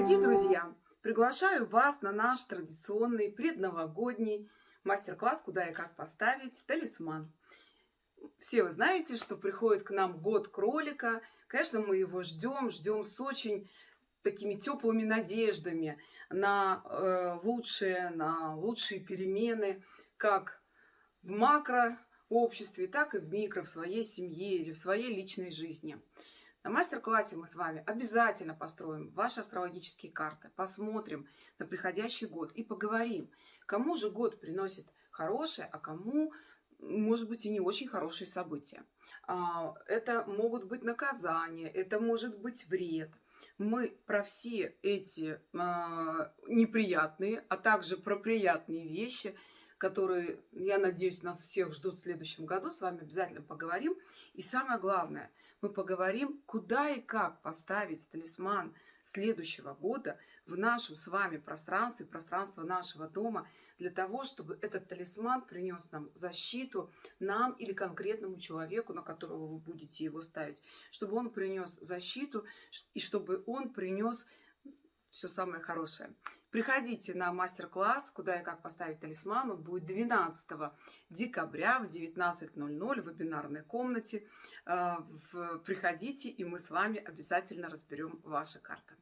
Дорогие друзья, приглашаю вас на наш традиционный предновогодний мастер-класс «Куда и как поставить талисман». Все вы знаете, что приходит к нам год кролика. Конечно, мы его ждем, ждем с очень такими теплыми надеждами на э, лучшие, на лучшие перемены, как в макро обществе, так и в микро, в своей семье или в своей личной жизни. На мастер-классе мы с вами обязательно построим ваши астрологические карты, посмотрим на приходящий год и поговорим, кому же год приносит хорошее, а кому, может быть, и не очень хорошие события. А, это могут быть наказания, это может быть вред. Мы про все эти а, неприятные, а также про приятные вещи – которые, я надеюсь, нас всех ждут в следующем году. С вами обязательно поговорим. И самое главное, мы поговорим, куда и как поставить талисман следующего года в нашем с вами пространстве, пространство нашего дома, для того, чтобы этот талисман принес нам защиту, нам или конкретному человеку, на которого вы будете его ставить, чтобы он принес защиту и чтобы он принес все самое хорошее. Приходите на мастер-класс «Куда и как поставить талисман». Он будет 12 декабря в 19.00 в вебинарной комнате. Э, приходите, и мы с вами обязательно разберем ваши карты.